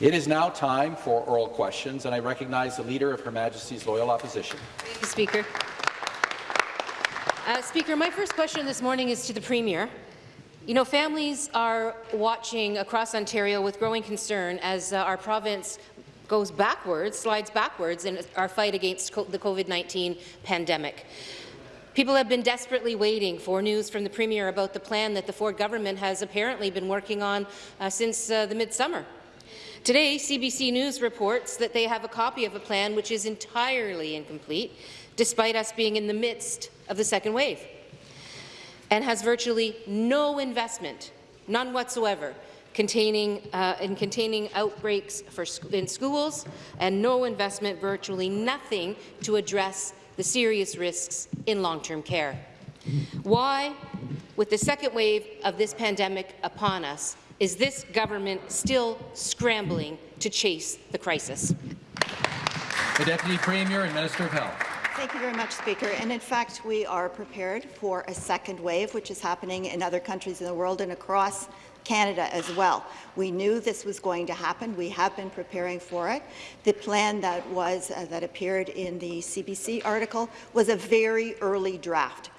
It is now time for oral questions, and I recognize the Leader of Her Majesty's Loyal Opposition. Thank you, Speaker. Uh, Speaker, my first question this morning is to the Premier. You know, families are watching across Ontario with growing concern as uh, our province goes backwards, slides backwards in our fight against the COVID-19 pandemic. People have been desperately waiting for news from the Premier about the plan that the Ford government has apparently been working on uh, since uh, the midsummer. Today, CBC News reports that they have a copy of a plan which is entirely incomplete, despite us being in the midst of the second wave, and has virtually no investment, none whatsoever, containing, uh, in containing outbreaks for sc in schools and no investment, virtually nothing, to address the serious risks in long-term care. Why, with the second wave of this pandemic upon us, is this government still scrambling to chase the crisis? The Deputy Premier and Minister of Health. Thank you very much, Speaker. And in fact, we are prepared for a second wave, which is happening in other countries in the world and across Canada as well. We knew this was going to happen. We have been preparing for it. The plan that was uh, that appeared in the CBC article was a very early draft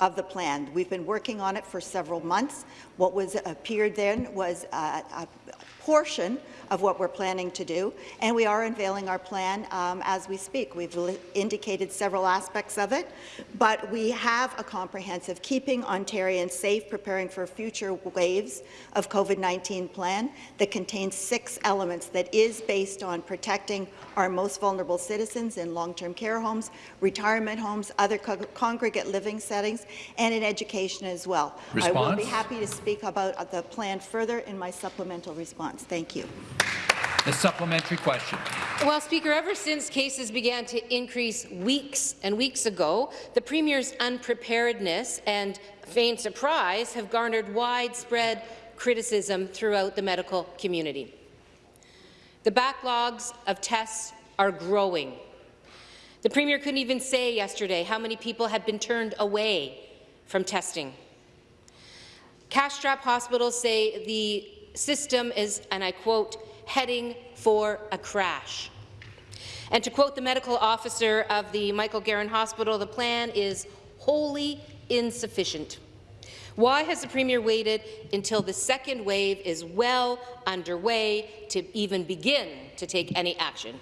of the plan. We've been working on it for several months. What was appeared then was a, a portion of what we're planning to do, and we are unveiling our plan um, as we speak. We've indicated several aspects of it, but we have a comprehensive Keeping Ontarians Safe, Preparing for Future Waves of COVID-19 plan that contains six elements that is based on protecting our most vulnerable citizens in long-term care homes, retirement homes, other co congregate living settings, and in education as well. Response? I will be happy to speak about the plan further in my supplemental response. Thank you. The supplementary question. Well, Speaker, ever since cases began to increase weeks and weeks ago, the Premier's unpreparedness and feigned surprise have garnered widespread criticism throughout the medical community. The backlogs of tests are growing. The Premier couldn't even say yesterday how many people have been turned away from testing. Cash-strapped hospitals say the system is, and I quote, heading for a crash. And to quote the medical officer of the Michael Garron Hospital, the plan is wholly insufficient. Why has the Premier waited until the second wave is well underway to even begin to take any action?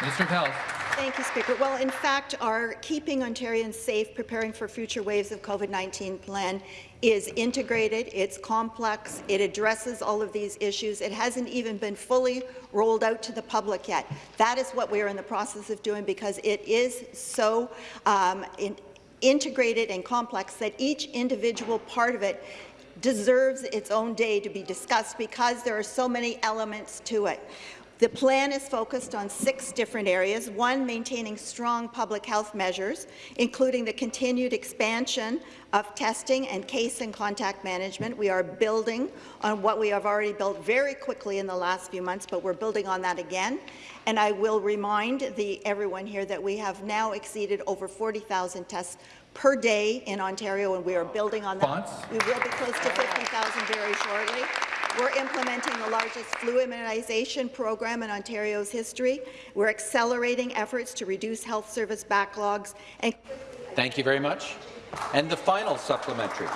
Of Health. Thank you, Speaker. Well, in fact, our Keeping Ontarians Safe, Preparing for Future Waves of COVID-19 plan is integrated, it's complex, it addresses all of these issues. It hasn't even been fully rolled out to the public yet. That is what we are in the process of doing because it is so um, in integrated and complex that each individual part of it deserves its own day to be discussed because there are so many elements to it. The plan is focused on six different areas. One, maintaining strong public health measures, including the continued expansion of testing and case and contact management. We are building on what we have already built very quickly in the last few months, but we're building on that again. And I will remind the, everyone here that we have now exceeded over 40,000 tests per day in Ontario, and we are building on that. We will be close to 50,000 very shortly. We're implementing the largest flu immunization program in Ontario's history. We're accelerating efforts to reduce health service backlogs. And Thank you very much. And the final supplementary.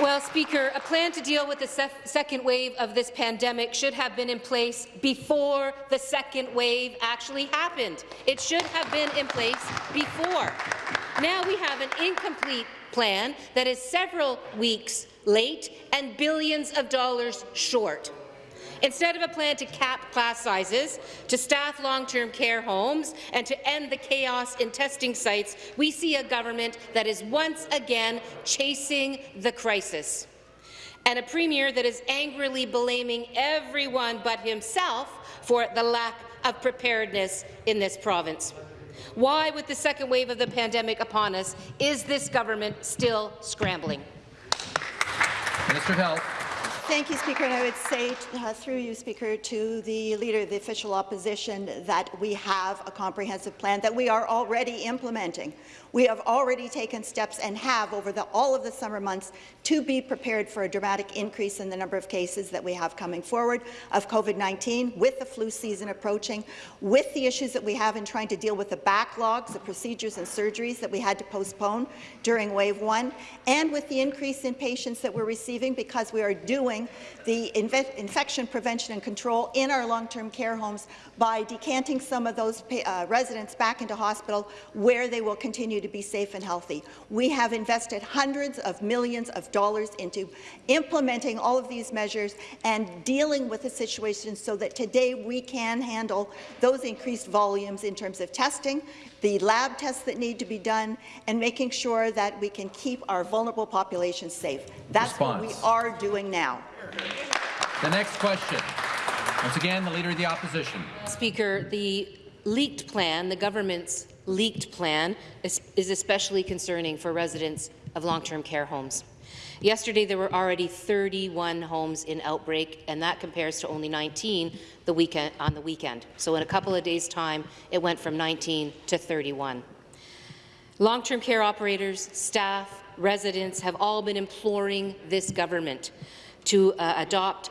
Well, Speaker, a plan to deal with the se second wave of this pandemic should have been in place before the second wave actually happened. It should have been in place before. Now we have an incomplete plan that is several weeks late and billions of dollars short. Instead of a plan to cap class sizes, to staff long-term care homes, and to end the chaos in testing sites, we see a government that is once again chasing the crisis, and a premier that is angrily blaming everyone but himself for the lack of preparedness in this province. Why, with the second wave of the pandemic upon us, is this government still scrambling? Minister of Health. Thank you, Speaker. And I would say, uh, through you, Speaker, to the Leader of the Official Opposition, that we have a comprehensive plan that we are already implementing. We have already taken steps and have over the, all of the summer months to be prepared for a dramatic increase in the number of cases that we have coming forward of COVID-19, with the flu season approaching, with the issues that we have in trying to deal with the backlogs of procedures and surgeries that we had to postpone during wave one, and with the increase in patients that we're receiving because we are doing the infection prevention and control in our long-term care homes by decanting some of those uh, residents back into hospital where they will continue to be safe and healthy. We have invested hundreds of millions of dollars into implementing all of these measures and dealing with the situation so that today we can handle those increased volumes in terms of testing, the lab tests that need to be done, and making sure that we can keep our vulnerable populations safe. That's Response. what we are doing now. The next question. Once again, the Leader of the Opposition. Speaker, the leaked plan, the government's leaked plan, is, especially concerning for residents of long-term care homes. Yesterday, there were already 31 homes in outbreak, and that compares to only 19 the weekend, on the weekend. So in a couple of days' time, it went from 19 to 31. Long-term care operators, staff, residents have all been imploring this government to uh, adopt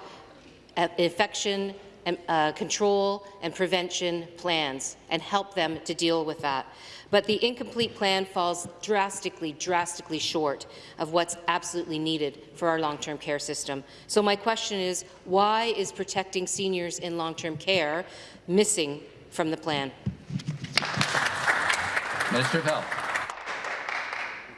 uh, infection and, uh, control and prevention plans and help them to deal with that. But the incomplete plan falls drastically, drastically short of what's absolutely needed for our long-term care system. So my question is, why is protecting seniors in long-term care missing from the plan? Minister of Health.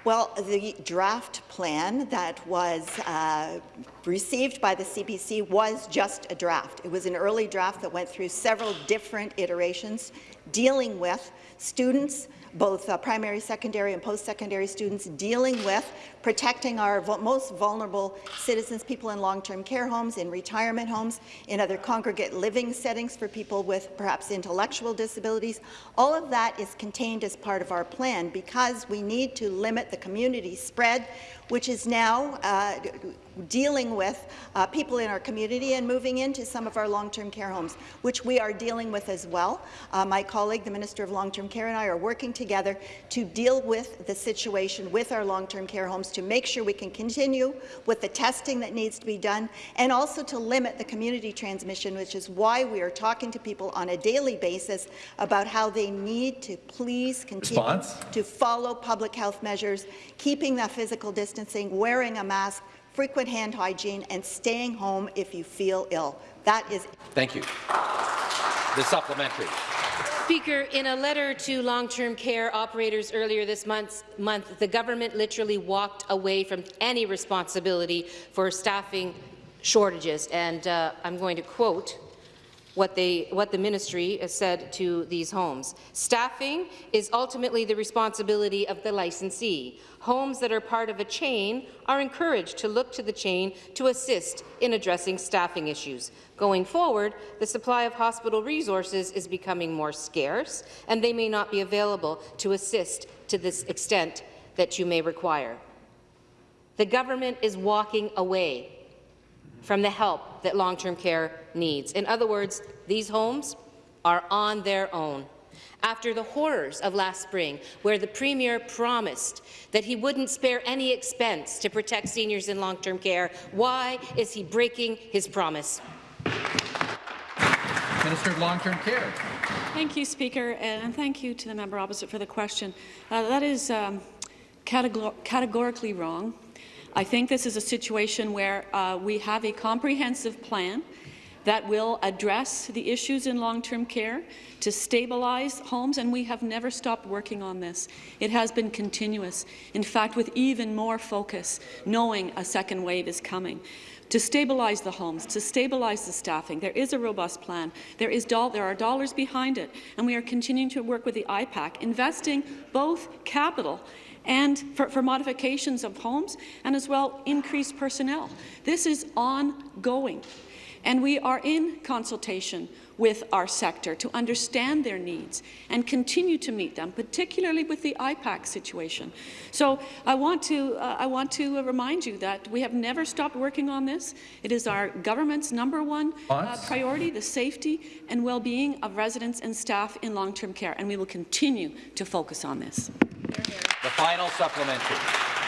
Well, the draft plan that was uh, received by the CBC was just a draft. It was an early draft that went through several different iterations dealing with students both uh, primary, secondary, and post-secondary students dealing with protecting our most vulnerable citizens, people in long-term care homes, in retirement homes, in other congregate living settings for people with perhaps intellectual disabilities. All of that is contained as part of our plan because we need to limit the community spread, which is now uh, dealing with uh, people in our community and moving into some of our long-term care homes, which we are dealing with as well. Uh, my colleague, the Minister of Long-Term Care, and I are working together to deal with the situation with our long-term care homes to make sure we can continue with the testing that needs to be done and also to limit the community transmission, which is why we are talking to people on a daily basis about how they need to please continue Response? to follow public health measures, keeping that physical distancing, wearing a mask, frequent hand hygiene, and staying home if you feel ill. That is. Thank you. The supplementary. Speaker, in a letter to long-term care operators earlier this month, month, the government literally walked away from any responsibility for staffing shortages. And uh, I'm going to quote what, they, what the ministry has said to these homes. Staffing is ultimately the responsibility of the licensee. Homes that are part of a chain are encouraged to look to the chain to assist in addressing staffing issues. Going forward, the supply of hospital resources is becoming more scarce, and they may not be available to assist to this extent that you may require. The government is walking away from the help that long-term care needs. In other words, these homes are on their own. After the horrors of last spring, where the Premier promised that he wouldn't spare any expense to protect seniors in long-term care, why is he breaking his promise? Minister of Long-Term Care. Thank you, Speaker, and thank you to the member opposite for the question. Uh, that is um, categor categorically wrong. I think this is a situation where uh, we have a comprehensive plan that will address the issues in long-term care to stabilize homes, and we have never stopped working on this. It has been continuous, in fact, with even more focus, knowing a second wave is coming to stabilize the homes, to stabilize the staffing. There is a robust plan. There, is there are dollars behind it, and we are continuing to work with the IPAC, investing both capital and for, for, modifications of homes, and as well increased personnel. This is ongoing. And we are in consultation with our sector to understand their needs and continue to meet them, particularly with the IPAC situation. So I want to, uh, I want to remind you that we have never stopped working on this. It is our government's number one uh, priority, the safety and well-being of residents and staff in long-term care, and we will continue to focus on this. The final supplementary.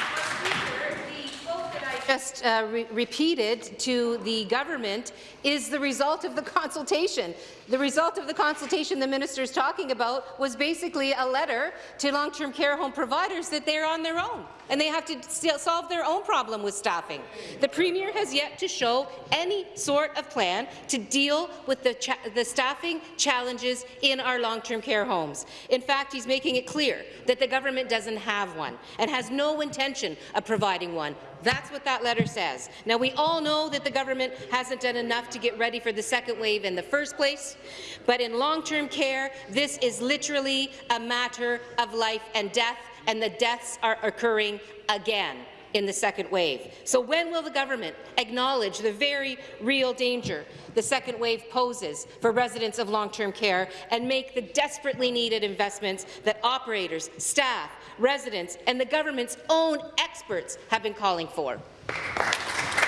Just uh, re repeated to the government is the result of the consultation. The result of the consultation the minister is talking about was basically a letter to long-term care home providers that they're on their own and they have to solve their own problem with staffing. The Premier has yet to show any sort of plan to deal with the, the staffing challenges in our long-term care homes. In fact, he's making it clear that the government doesn't have one and has no intention of providing one. That's what that letter says. Now, we all know that the government hasn't done enough to get ready for the second wave in the first place, but in long-term care, this is literally a matter of life and death, and the deaths are occurring again in the second wave. So when will the government acknowledge the very real danger the second wave poses for residents of long-term care and make the desperately needed investments that operators, staff, residents and the government's own experts have been calling for?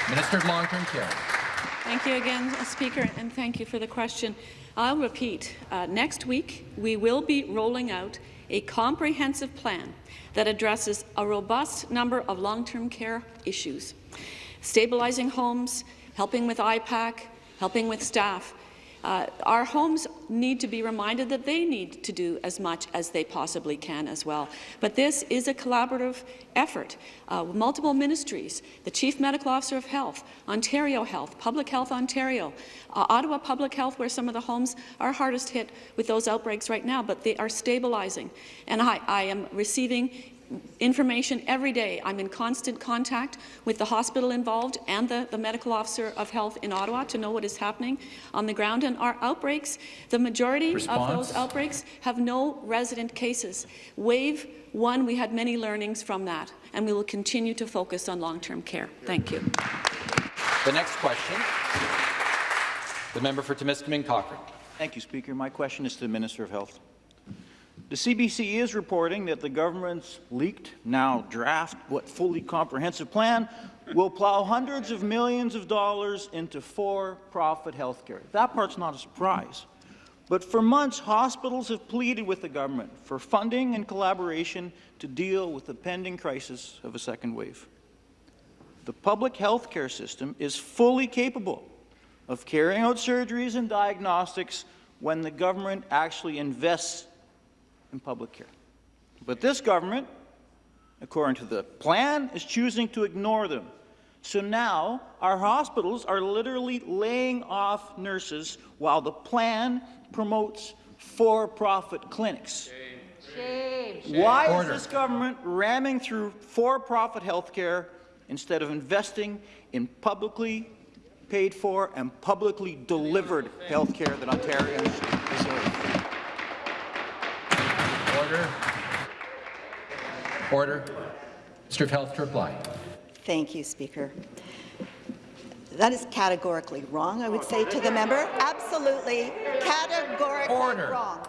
Minister of Long-Term Care. Thank you again, Speaker, and thank you for the question. I'll repeat, uh, next week we will be rolling out a comprehensive plan that addresses a robust number of long-term care issues, stabilizing homes, helping with IPAC, helping with staff. Uh, our homes need to be reminded that they need to do as much as they possibly can as well. But this is a collaborative effort. Uh, multiple ministries, the Chief Medical Officer of Health, Ontario Health, Public Health Ontario, uh, Ottawa Public Health, where some of the homes are hardest hit with those outbreaks right now, but they are stabilizing. And I, I am receiving information every day. I'm in constant contact with the hospital involved and the, the medical officer of health in Ottawa to know what is happening on the ground. And our outbreaks, the majority Response. of those outbreaks have no resident cases. Wave one, we had many learnings from that, and we will continue to focus on long-term care. Thank you. The next question, the member for Timiskaming Cochrane. Thank you, Speaker. My question is to the Minister of Health. The CBC is reporting that the government's leaked, now draft, what fully comprehensive plan will plow hundreds of millions of dollars into for-profit healthcare. That part's not a surprise. But for months, hospitals have pleaded with the government for funding and collaboration to deal with the pending crisis of a second wave. The public health care system is fully capable of carrying out surgeries and diagnostics when the government actually invests in public care. But this government, according to the plan, is choosing to ignore them. So now our hospitals are literally laying off nurses while the plan promotes for-profit clinics. Shame. Why Order. is this government ramming through for-profit health care instead of investing in publicly paid for and publicly delivered health care that Ontarians deserve? Order. Order. Minister of Health to reply. Thank you, Speaker. That is categorically wrong, I would say to the member. Absolutely, categorically Order. wrong.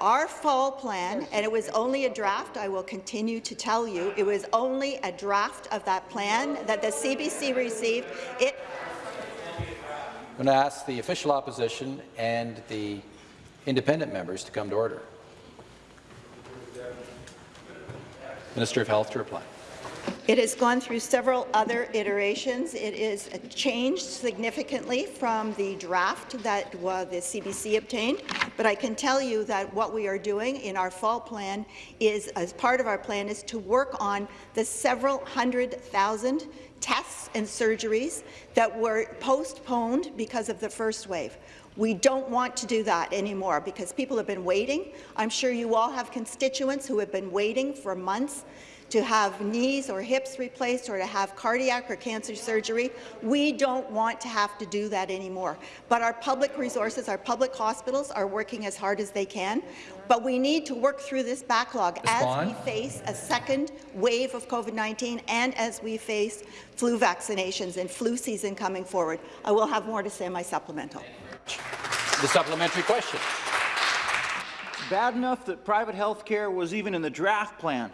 Our fall plan, and it was only a draft, I will continue to tell you, it was only a draft of that plan that the CBC received. It I'm going to ask the official opposition and the independent members to come to order. Minister of Health to reply. It has gone through several other iterations. It is changed significantly from the draft that uh, the CBC obtained, but I can tell you that what we are doing in our fall plan is, as part of our plan, is to work on the several hundred thousand tests and surgeries that were postponed because of the first wave. We don't want to do that anymore because people have been waiting. I'm sure you all have constituents who have been waiting for months to have knees or hips replaced or to have cardiac or cancer surgery. We don't want to have to do that anymore. But our public resources, our public hospitals are working as hard as they can. But we need to work through this backlog as we face a second wave of COVID-19 and as we face flu vaccinations and flu season coming forward. I will have more to say in my supplemental. The supplementary question. Bad enough that private health care was even in the draft plan.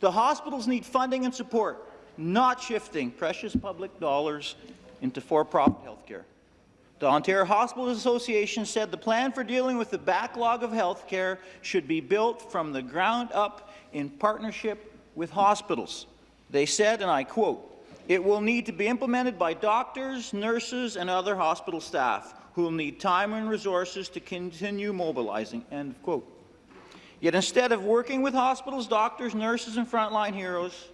The hospitals need funding and support, not shifting precious public dollars into for-profit health care. The Ontario Hospitals Association said the plan for dealing with the backlog of health care should be built from the ground up in partnership with hospitals. They said, and I quote, it will need to be implemented by doctors, nurses, and other hospital staff who will need time and resources to continue mobilizing, end quote. Yet instead of working with hospitals, doctors, nurses, and frontline heroes,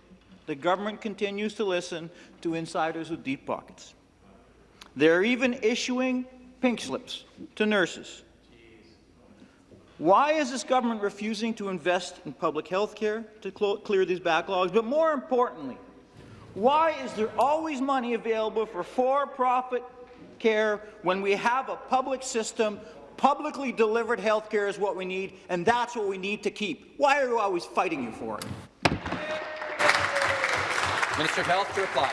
the government continues to listen to insiders with deep pockets. They're even issuing pink slips to nurses. Why is this government refusing to invest in public health care to clear these backlogs? But more importantly, why is there always money available for for-profit care when we have a public system? Publicly delivered health care is what we need, and that's what we need to keep. Why are you always fighting you for it? Minister of Health to reply.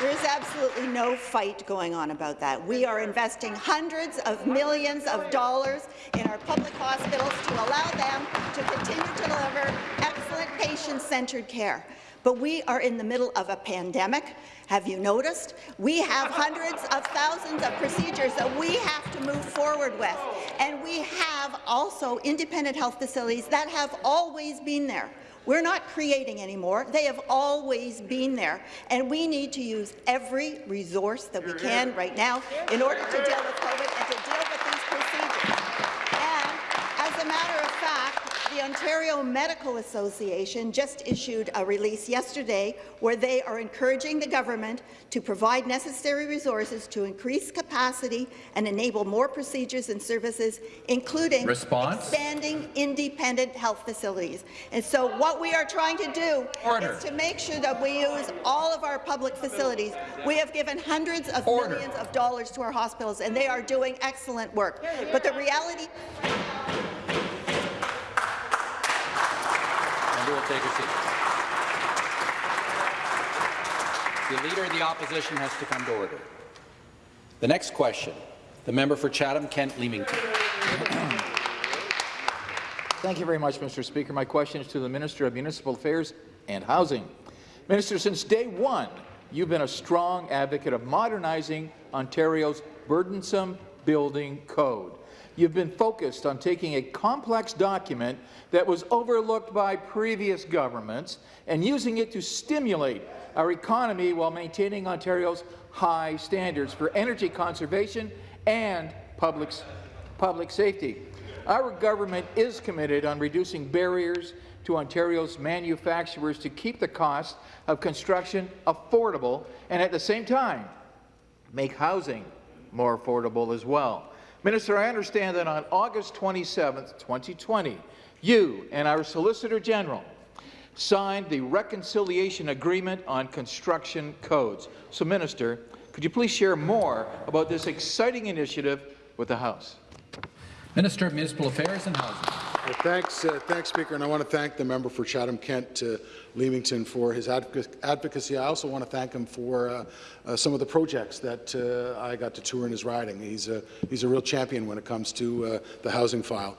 There is absolutely no fight going on about that. We are investing hundreds of millions of dollars in our public hospitals to allow them to continue to deliver excellent patient-centered care. But we are in the middle of a pandemic. Have you noticed? We have hundreds of thousands of procedures that we have to move forward with. And we have also independent health facilities that have always been there. We're not creating anymore. They have always been there, and we need to use every resource that we can right now in order to deal with COVID and to deal with these procedures. And as a matter of fact, the Ontario Medical Association just issued a release yesterday where they are encouraging the government to provide necessary resources to increase capacity and enable more procedures and services, including Response? expanding independent health facilities. And so what we are trying to do Order. is to make sure that we use all of our public facilities. We have given hundreds of Order. millions of dollars to our hospitals, and they are doing excellent work. But the reality Will take her seat. The Leader of the Opposition has to come to order. The next question, the member for Chatham-Kent Leamington. Thank you very much, Mr. Speaker. My question is to the Minister of Municipal Affairs and Housing. Minister, since day one, you've been a strong advocate of modernizing Ontario's burdensome building code. You've been focused on taking a complex document that was overlooked by previous governments and using it to stimulate our economy while maintaining Ontario's high standards for energy conservation and public, public safety. Our government is committed on reducing barriers to Ontario's manufacturers to keep the cost of construction affordable and at the same time make housing more affordable as well. Minister, I understand that on August 27, 2020, you and our Solicitor General signed the Reconciliation Agreement on Construction Codes. So, Minister, could you please share more about this exciting initiative with the House? Minister of Municipal Affairs and Housing. Well, thanks, uh, thanks, Speaker, and I want to thank the member for Chatham-Kent uh, Leamington for his advocacy. I also want to thank him for uh, uh, some of the projects that uh, I got to tour in his riding. He's a, he's a real champion when it comes to uh, the housing file.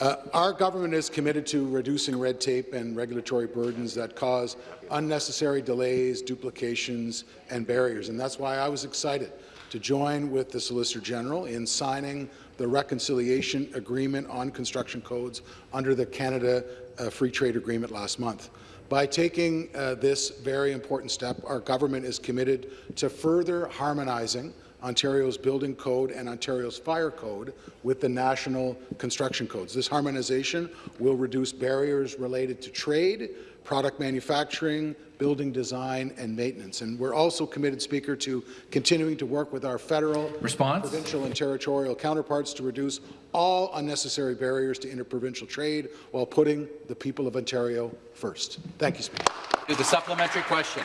Uh, our government is committed to reducing red tape and regulatory burdens that cause unnecessary delays, duplications, and barriers, and that's why I was excited to join with the Solicitor General in signing the reconciliation agreement on construction codes under the Canada uh, Free Trade Agreement last month. By taking uh, this very important step, our government is committed to further harmonizing Ontario's building code and Ontario's fire code with the national construction codes. This harmonization will reduce barriers related to trade, product manufacturing, building design, and maintenance. And we're also committed, Speaker, to continuing to work with our federal, Response? provincial, and territorial counterparts to reduce all unnecessary barriers to interprovincial trade while putting the people of Ontario first. Thank you, Speaker. To the supplementary question.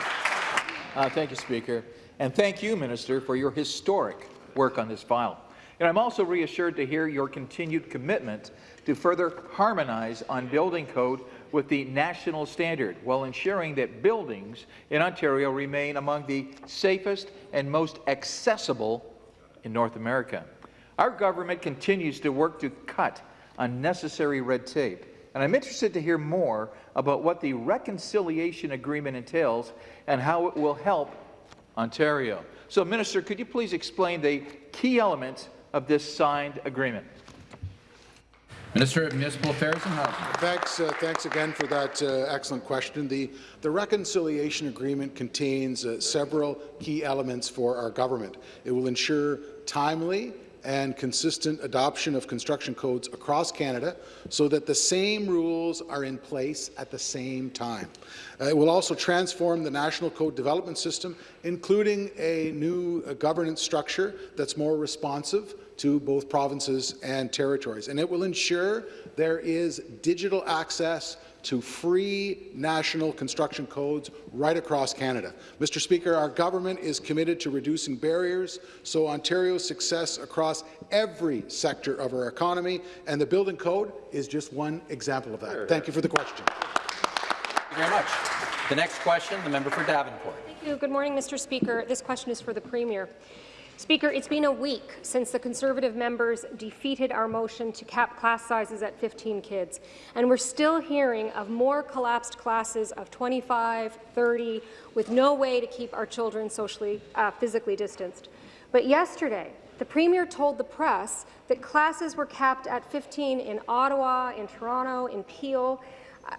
Uh, thank you, Speaker. And thank you, Minister, for your historic work on this file. And I'm also reassured to hear your continued commitment to further harmonize on building code with the national standard while ensuring that buildings in Ontario remain among the safest and most accessible in North America. Our government continues to work to cut unnecessary red tape, and I'm interested to hear more about what the reconciliation agreement entails and how it will help Ontario. So, Minister, could you please explain the key elements of this signed agreement? Minister of Municipal Affairs and Housing. Thanks, uh, thanks again for that uh, excellent question. The, the reconciliation agreement contains uh, several key elements for our government. It will ensure timely and consistent adoption of construction codes across Canada so that the same rules are in place at the same time. Uh, it will also transform the National Code Development System, including a new uh, governance structure that's more responsive to both provinces and territories. And it will ensure there is digital access to free national construction codes right across Canada. Mr. Speaker, our government is committed to reducing barriers so Ontario's success across every sector of our economy, and the building code is just one example of that. Thank you for the question. Thank you very much. The next question, the member for Davenport. Thank you. Good morning, Mr. Speaker. This question is for the Premier. Speaker, it's been a week since the Conservative members defeated our motion to cap class sizes at 15 kids, and we're still hearing of more collapsed classes of 25, 30, with no way to keep our children socially, uh, physically distanced. But yesterday, the Premier told the press that classes were capped at 15 in Ottawa, in Toronto, in Peel.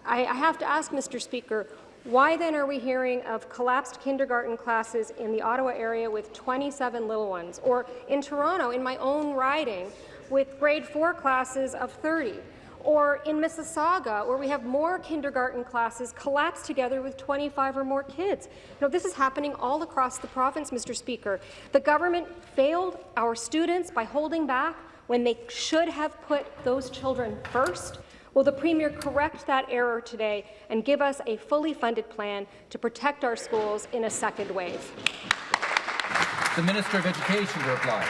I, I have to ask, Mr. Speaker, why then are we hearing of collapsed kindergarten classes in the Ottawa area with 27 little ones, or in Toronto, in my own riding, with grade 4 classes of 30? Or in Mississauga, where we have more kindergarten classes collapsed together with 25 or more kids. You this is happening all across the province, Mr. Speaker. The government failed our students by holding back when they should have put those children first. Will the Premier correct that error today and give us a fully funded plan to protect our schools in a second wave? The Minister of Education to reply.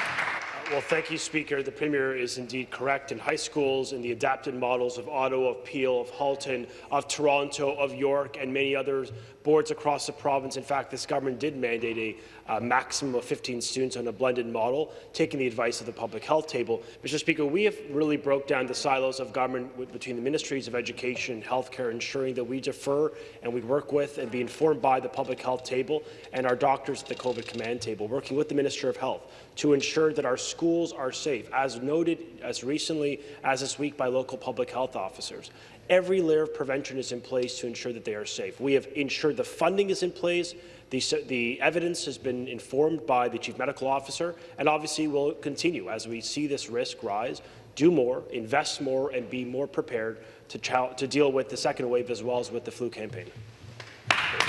Well, thank you, Speaker. The Premier is indeed correct. In high schools, in the adapted models of Ottawa, of Peel, of Halton, of Toronto, of York, and many other boards across the province. In fact, this government did mandate a uh, maximum of 15 students on a blended model, taking the advice of the public health table. Mr. Speaker, we have really broke down the silos of government between the ministries of education and healthcare, ensuring that we defer and we work with and be informed by the public health table and our doctors at the COVID command table, working with the Minister of Health to ensure that our schools are safe, as noted as recently as this week by local public health officers. Every layer of prevention is in place to ensure that they are safe. We have ensured the funding is in place, the, the, evidence has been informed by the Chief Medical Officer, and obviously will continue as we see this risk rise, do more, invest more, and be more prepared to, to deal with the second wave as well as with the flu campaign.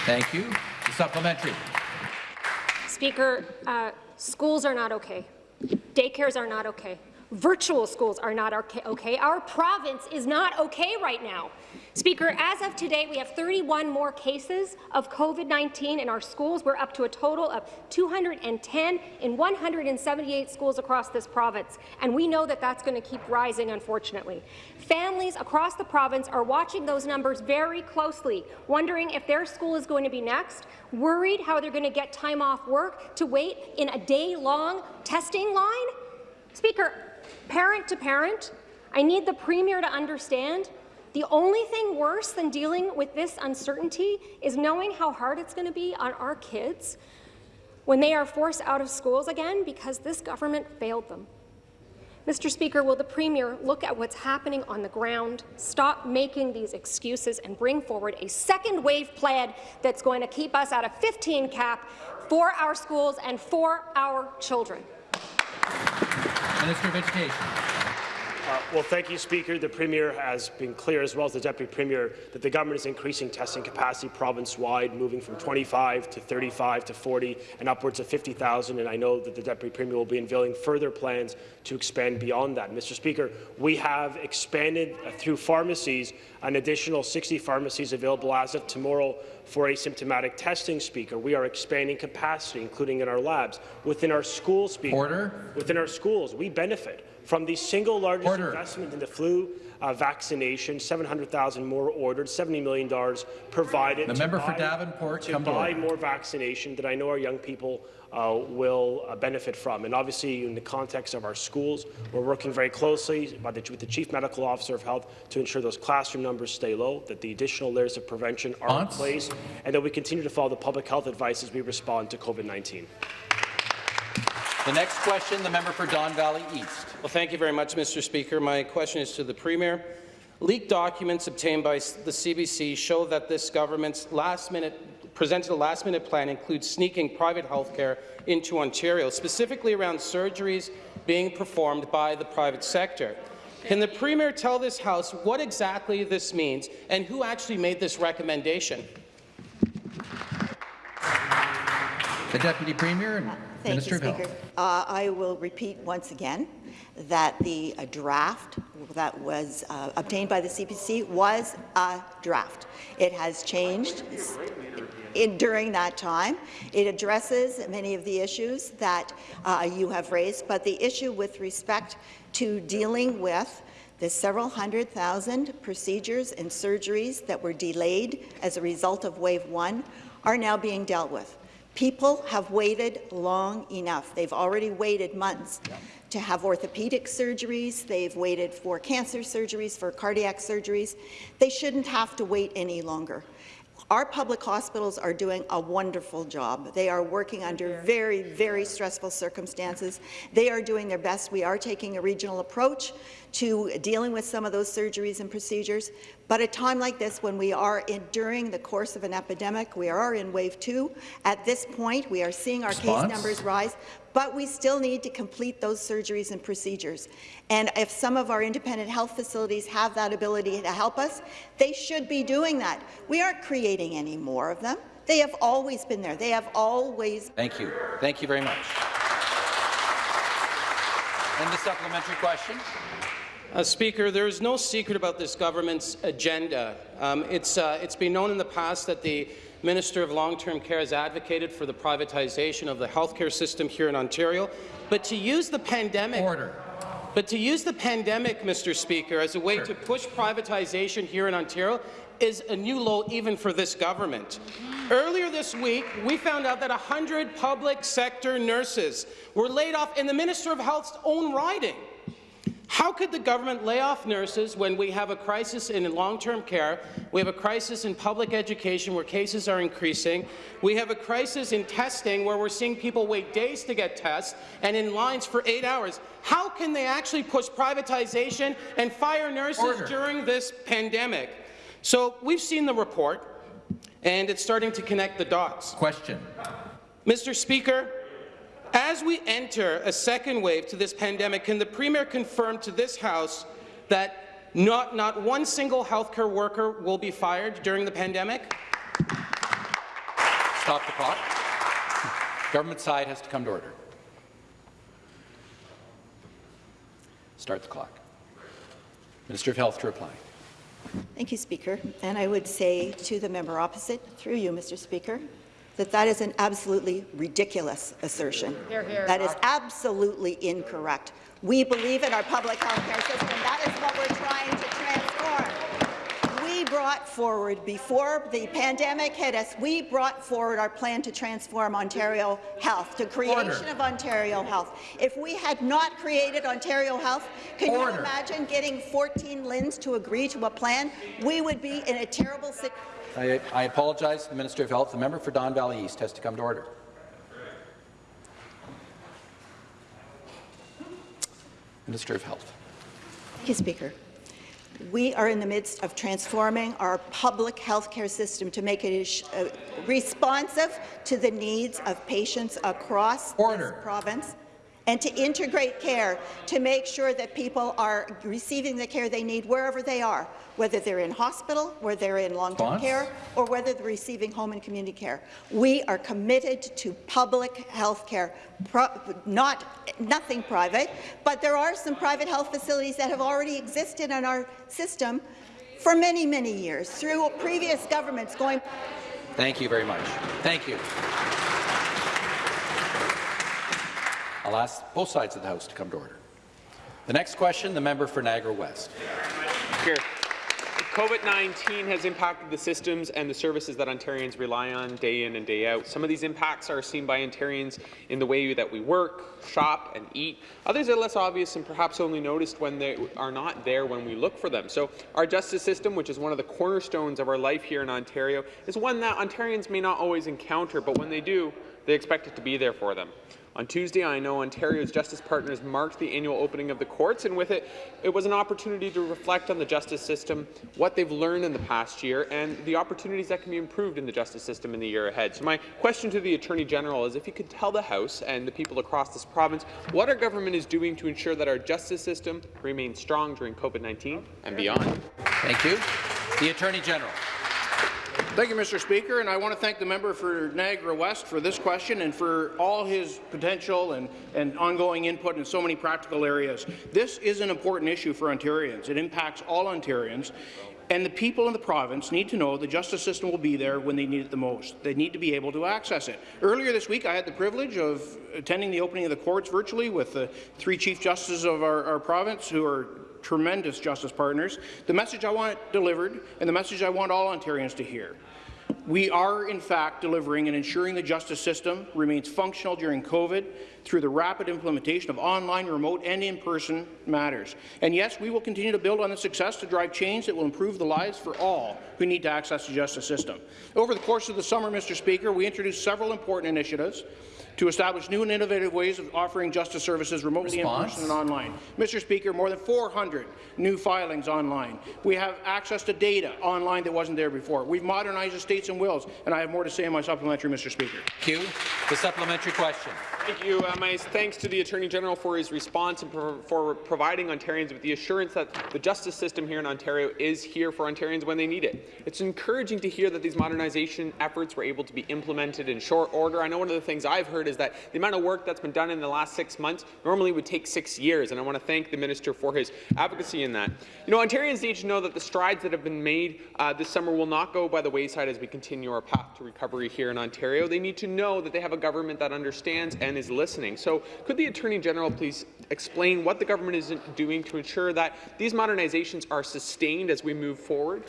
Thank you. The supplementary. Speaker, uh, schools are not okay. Daycares are not okay. Virtual schools are not okay. Our province is not okay right now. Speaker, as of today, we have 31 more cases of COVID-19 in our schools. We're up to a total of 210 in 178 schools across this province, and we know that that's going to keep rising, unfortunately. Families across the province are watching those numbers very closely, wondering if their school is going to be next, worried how they're going to get time off work to wait in a day-long testing line. Speaker, parent to parent, I need the Premier to understand the only thing worse than dealing with this uncertainty is knowing how hard it's going to be on our kids when they are forced out of schools again because this government failed them. Mr. Speaker, will the Premier look at what's happening on the ground, stop making these excuses, and bring forward a second wave plan that's going to keep us at a 15 cap for our schools and for our children? Minister of Education. Uh, well, thank you, Speaker. The Premier has been clear, as well as the Deputy Premier, that the government is increasing testing capacity province-wide, moving from 25 to 35 to 40 and upwards of 50,000. And I know that the Deputy Premier will be unveiling further plans to expand beyond that. Mr. Speaker, we have expanded uh, through pharmacies an additional 60 pharmacies available as of tomorrow for asymptomatic testing, Speaker. We are expanding capacity, including in our labs. Within our schools, Speaker, Order. within our schools, we benefit from the single largest Order. investment in the flu uh, vaccination, 700,000 more ordered, $70 million provided The to member for buy- Davenport, to to buy order. more vaccination that I know our young people uh, will uh, benefit from. And obviously, in the context of our schools, we're working very closely by the, with the Chief Medical Officer of Health to ensure those classroom numbers stay low, that the additional layers of prevention are in place, and that we continue to follow the public health advice as we respond to COVID-19. The next question, the member for Don Valley East. Well, thank you very much, Mr. Speaker. My question is to the Premier. Leaked documents obtained by the CBC show that this government's last-minute presented a last-minute plan includes sneaking private health care into Ontario, specifically around surgeries being performed by the private sector. Can the Premier tell this House what exactly this means and who actually made this recommendation? The Deputy Premier and Thank Minister you. Speaker. Uh, I will repeat once again that the uh, draft that was uh, obtained by the CBC was a draft. It has changed in, during that time. It addresses many of the issues that uh, you have raised, but the issue with respect to dealing with the several hundred thousand procedures and surgeries that were delayed as a result of wave one are now being dealt with. People have waited long enough. They've already waited months to have orthopedic surgeries. They've waited for cancer surgeries, for cardiac surgeries. They shouldn't have to wait any longer. Our public hospitals are doing a wonderful job. They are working under very, very stressful circumstances. They are doing their best. We are taking a regional approach to dealing with some of those surgeries and procedures. But a time like this, when we are in, during the course of an epidemic, we are in wave two. At this point, we are seeing our Response? case numbers rise, but we still need to complete those surgeries and procedures. And if some of our independent health facilities have that ability to help us, they should be doing that. We aren't creating any more of them. They have always been there. They have always Thank you. Thank you very much. And the supplementary question. Uh, Speaker, there is no secret about this government's agenda. Um, it's, uh, it's been known in the past that the Minister of Long-Term Care has advocated for the privatization of the healthcare system here in Ontario, but to use the pandemic Order. but to use the pandemic, Mr. Speaker, as a way to push privatization here in Ontario is a new low even for this government. Earlier this week, we found out that 100 public sector nurses were laid off in the Minister of Health's own riding. How could the government lay off nurses when we have a crisis in long-term care, we have a crisis in public education where cases are increasing, we have a crisis in testing where we're seeing people wait days to get tests and in lines for eight hours? How can they actually push privatization and fire nurses Order. during this pandemic? So we've seen the report, and it's starting to connect the dots. Question. Mr. Speaker, as we enter a second wave to this pandemic, can the Premier confirm to this House that not, not one single healthcare worker will be fired during the pandemic? Stop the clock. Government side has to come to order. Start the clock. Minister of Health to reply. Thank you, Speaker. And I would say to the member opposite, through you, Mr. Speaker, that that is an absolutely ridiculous assertion. That is absolutely incorrect. We believe in our public health care system. That is what we're trying to transform. We brought forward, before the pandemic hit us, we brought forward our plan to transform Ontario Health, to creation Order. of Ontario Health. If we had not created Ontario Health, can you imagine getting 14 LHINs to agree to a plan? We would be in a terrible situation. I, I apologize to the Minister of Health. The member for Don Valley East has to come to order. Minister of Health. Thank you, Speaker. We are in the midst of transforming our public health care system to make it uh, responsive to the needs of patients across Order. this province and to integrate care to make sure that people are receiving the care they need wherever they are, whether they're in hospital, whether they're in long-term care, or whether they're receiving home and community care. We are committed to public health care, pro not nothing private, but there are some private health facilities that have already existed in our system for many, many years through previous governments going. Thank you very much. Thank you. I'll ask both sides of the House to come to order. The next question, the member for Niagara West. Here. COVID-19 has impacted the systems and the services that Ontarians rely on day in and day out. Some of these impacts are seen by Ontarians in the way that we work, shop, and eat. Others are less obvious and perhaps only noticed when they are not there when we look for them. So our justice system, which is one of the cornerstones of our life here in Ontario, is one that Ontarians may not always encounter, but when they do, they expect it to be there for them. On Tuesday, I know Ontario's Justice Partners marked the annual opening of the courts, and with it, it was an opportunity to reflect on the justice system, what they've learned in the past year, and the opportunities that can be improved in the justice system in the year ahead. So my question to the Attorney General is if you could tell the House and the people across this province what our government is doing to ensure that our justice system remains strong during COVID-19 and beyond. Thank you. The Attorney General. Thank you, Mr. Speaker, and I want to thank the member for Niagara West for this question and for all his potential and, and ongoing input in so many practical areas. This is an important issue for Ontarians. It impacts all Ontarians, and the people in the province need to know the justice system will be there when they need it the most. They need to be able to access it. Earlier this week, I had the privilege of attending the opening of the courts virtually with the three Chief Justices of our, our province who are tremendous justice partners. The message I want delivered and the message I want all Ontarians to hear. We are, in fact, delivering and ensuring the justice system remains functional during COVID through the rapid implementation of online, remote, and in-person matters. And yes, we will continue to build on the success to drive change that will improve the lives for all who need to access the justice system. Over the course of the summer, Mr. Speaker, we introduced several important initiatives to establish new and innovative ways of offering justice services remotely Response? in person and online. Mr. Speaker, more than 400 new filings online. We have access to data online that wasn't there before. We've modernized estates and wills, and I have more to say in my supplementary, Mr. Speaker. Q. The supplementary question. Thank you. Uh, my thanks to the Attorney General for his response and for, for providing Ontarians with the assurance that the justice system here in Ontario is here for Ontarians when they need it. It's encouraging to hear that these modernization efforts were able to be implemented in short order. I know one of the things I've heard is that the amount of work that's been done in the last six months normally would take six years, and I want to thank the minister for his advocacy in that. You know, Ontarians need to know that the strides that have been made uh, this summer will not go by the wayside as we continue our path to recovery here in Ontario. They need to know that they have a government that understands and is listening. So could the Attorney General please explain what the government is doing to ensure that these modernizations are sustained as we move forward?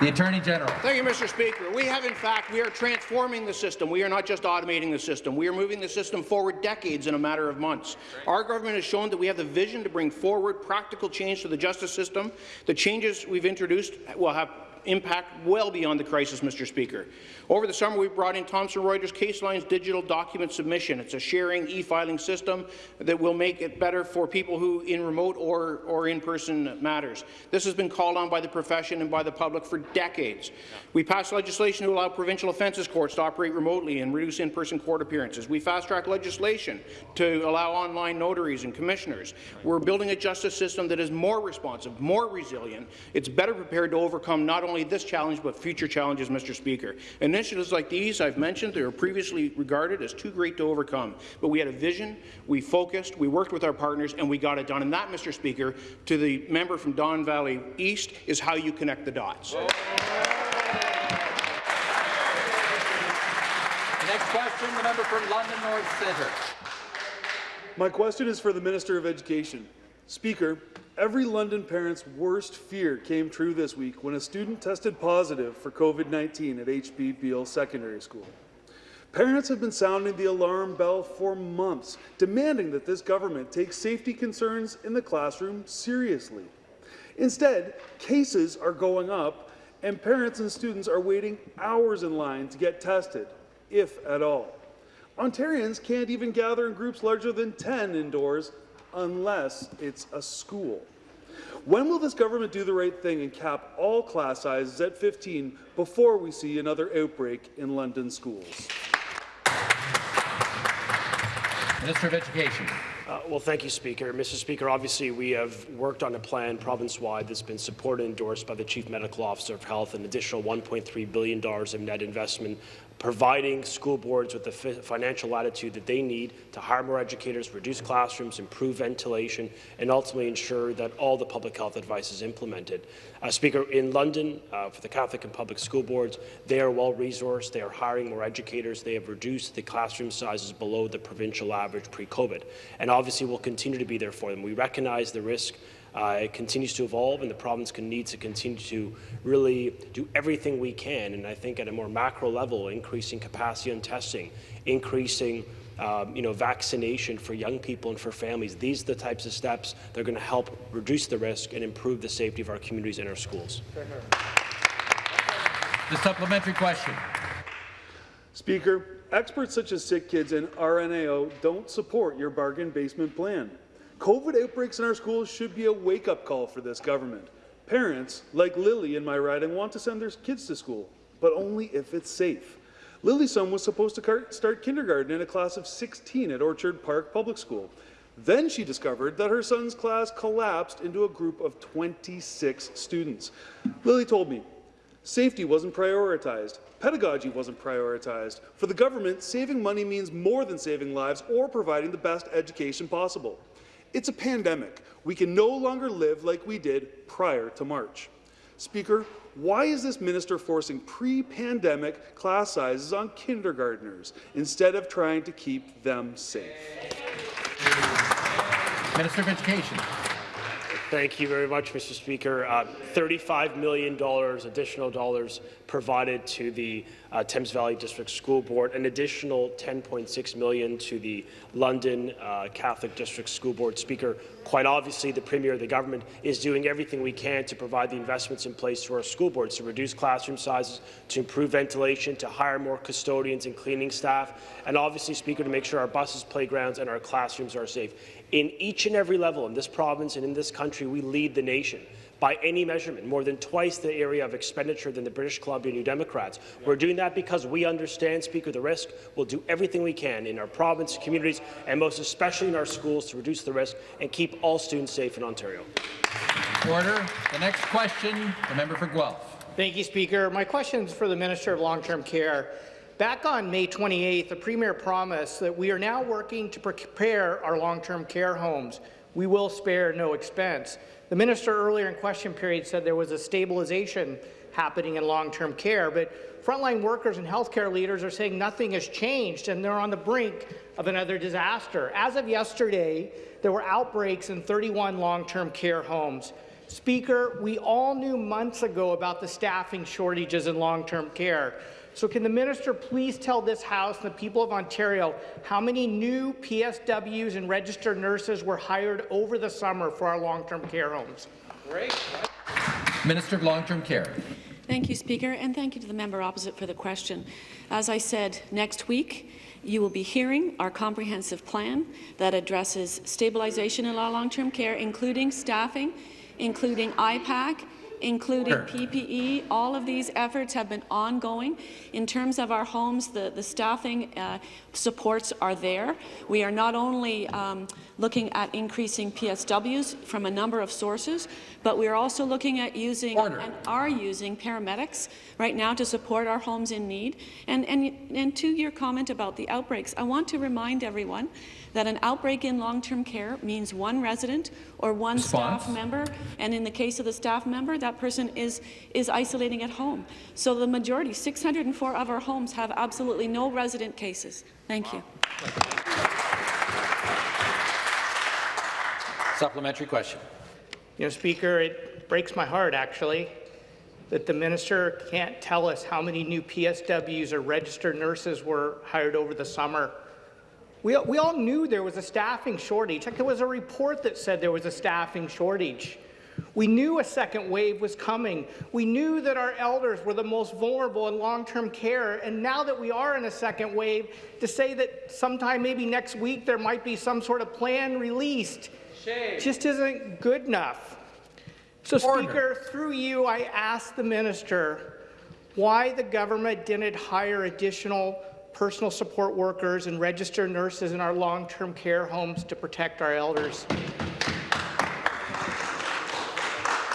The Attorney General. Thank you, Mr. Speaker. We have, in fact, we are transforming the system. We are not just automating the system. We are moving the system forward decades in a matter of months. Our government has shown that we have the vision to bring forward practical change to the justice system. The changes we've introduced will have impact well beyond the crisis, Mr. Speaker. Over the summer, we brought in Thomson Reuters CaseLines digital document submission. It's a sharing e-filing system that will make it better for people who in remote or, or in-person matters. This has been called on by the profession and by the public for decades. We passed legislation to allow provincial offences courts to operate remotely and reduce in-person court appearances. We fast-tracked legislation to allow online notaries and commissioners. We're building a justice system that is more responsive, more resilient. It's better prepared to overcome not only this challenge but future challenges, Mr. Speaker. Initiatives like these I've mentioned they were previously regarded as too great to overcome. But we had a vision, we focused, we worked with our partners, and we got it done. And that, Mr. Speaker, to the member from Don Valley East, is how you connect the dots. The next question, the member from London North Centre. My question is for the Minister of Education. Speaker, every London parent's worst fear came true this week when a student tested positive for COVID-19 at HB Beal Secondary School. Parents have been sounding the alarm bell for months, demanding that this government take safety concerns in the classroom seriously. Instead, cases are going up, and parents and students are waiting hours in line to get tested, if at all. Ontarians can't even gather in groups larger than 10 indoors unless it's a school. When will this government do the right thing and cap all class sizes at 15 before we see another outbreak in London schools? Minister of Education. Uh, well, thank you, Speaker. Mr. Speaker, obviously we have worked on a plan province-wide that's been supported and endorsed by the Chief Medical Officer of Health, an additional $1.3 billion of net investment providing school boards with the financial latitude that they need to hire more educators, reduce classrooms, improve ventilation, and ultimately ensure that all the public health advice is implemented. Uh, Speaker, in London, uh, for the Catholic and public school boards, they are well-resourced. They are hiring more educators. They have reduced the classroom sizes below the provincial average pre-COVID. And obviously, we'll continue to be there for them. We recognize the risk uh, it continues to evolve, and the province can, needs to continue to really do everything we can. And I think at a more macro level, increasing capacity on testing, increasing um, you know, vaccination for young people and for families. These are the types of steps that are going to help reduce the risk and improve the safety of our communities and our schools. The supplementary question. Speaker, experts such as Sick Kids and RNAO don't support your bargain basement plan. COVID outbreaks in our schools should be a wake-up call for this government. Parents, like Lily in my riding, want to send their kids to school, but only if it's safe. Lily's son was supposed to start kindergarten in a class of 16 at Orchard Park Public School. Then she discovered that her son's class collapsed into a group of 26 students. Lily told me, safety wasn't prioritized, pedagogy wasn't prioritized. For the government, saving money means more than saving lives or providing the best education possible. It's a pandemic. We can no longer live like we did prior to March. Speaker, why is this minister forcing pre-pandemic class sizes on kindergartners instead of trying to keep them safe? Minister of Education. Thank you very much, Mr. Speaker. Uh, $35 million additional dollars provided to the uh, Thames Valley District School Board, an additional 10.6 million to the London uh, Catholic District School Board. Speaker, quite obviously, the Premier of the government is doing everything we can to provide the investments in place to our school boards to reduce classroom sizes, to improve ventilation, to hire more custodians and cleaning staff, and obviously, Speaker, to make sure our buses, playgrounds, and our classrooms are safe. In each and every level in this province and in this country, we lead the nation by any measurement, more than twice the area of expenditure than the British Columbia New Democrats. We're doing that because we understand, Speaker, the risk. We'll do everything we can in our province, communities, and most especially in our schools to reduce the risk and keep all students safe in Ontario. Order. The next question, the member for Guelph. Thank you, Speaker. My question is for the Minister of Long-Term Care. Back on May 28th, the Premier promised that we are now working to prepare our long-term care homes. We will spare no expense. The minister earlier in question period said there was a stabilization happening in long-term care, but frontline workers and healthcare leaders are saying nothing has changed and they're on the brink of another disaster. As of yesterday, there were outbreaks in 31 long-term care homes. Speaker, we all knew months ago about the staffing shortages in long-term care. So can the minister please tell this House and the people of Ontario how many new PSWs and registered nurses were hired over the summer for our long-term care homes? Great. Minister of Long-Term Care. Thank you, Speaker, and thank you to the member opposite for the question. As I said, next week you will be hearing our comprehensive plan that addresses stabilization in our long-term care, including staffing, including IPAC, including sure. PPE. All of these efforts have been ongoing. In terms of our homes, the, the staffing uh, supports are there. We are not only um, looking at increasing PSWs from a number of sources, but we are also looking at using Order. and are using paramedics right now to support our homes in need. And, and, and to your comment about the outbreaks, I want to remind everyone that an outbreak in long-term care means one resident or one Response. staff member, and in the case of the staff member, that person is, is isolating at home. So the majority, 604 of our homes, have absolutely no resident cases. Thank you. Supplementary question. You know, Speaker, it breaks my heart, actually, that the minister can't tell us how many new PSWs or registered nurses were hired over the summer we, we all knew there was a staffing shortage. Like there was a report that said there was a staffing shortage. We knew a second wave was coming. We knew that our elders were the most vulnerable in long-term care. And now that we are in a second wave, to say that sometime maybe next week there might be some sort of plan released Shame. just isn't good enough. So, Order. Speaker, through you, I ask the minister why the government didn't hire additional personal support workers, and registered nurses in our long-term care homes to protect our elders.